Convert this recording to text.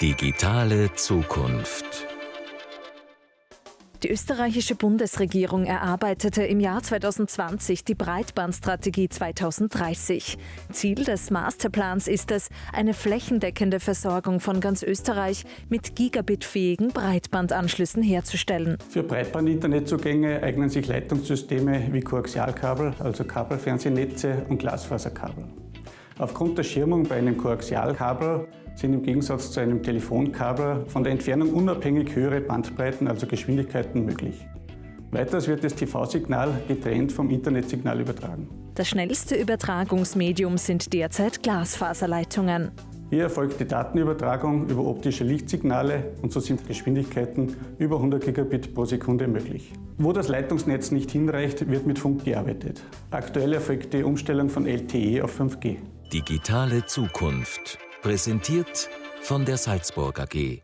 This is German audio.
Digitale Zukunft. Die österreichische Bundesregierung erarbeitete im Jahr 2020 die Breitbandstrategie 2030. Ziel des Masterplans ist es, eine flächendeckende Versorgung von ganz Österreich mit gigabitfähigen Breitbandanschlüssen herzustellen. Für Breitband-Internetzugänge eignen sich Leitungssysteme wie Koaxialkabel, also Kabelfernsehnetze und Glasfaserkabel. Aufgrund der Schirmung bei einem Koaxialkabel sind im Gegensatz zu einem Telefonkabel von der Entfernung unabhängig höhere Bandbreiten, also Geschwindigkeiten, möglich. Weiters wird das TV-Signal getrennt vom Internetsignal übertragen. Das schnellste Übertragungsmedium sind derzeit Glasfaserleitungen. Hier erfolgt die Datenübertragung über optische Lichtsignale und so sind Geschwindigkeiten über 100 Gigabit pro Sekunde möglich. Wo das Leitungsnetz nicht hinreicht, wird mit Funk gearbeitet. Aktuell erfolgt die Umstellung von LTE auf 5G. Digitale Zukunft. Präsentiert von der Salzburg AG.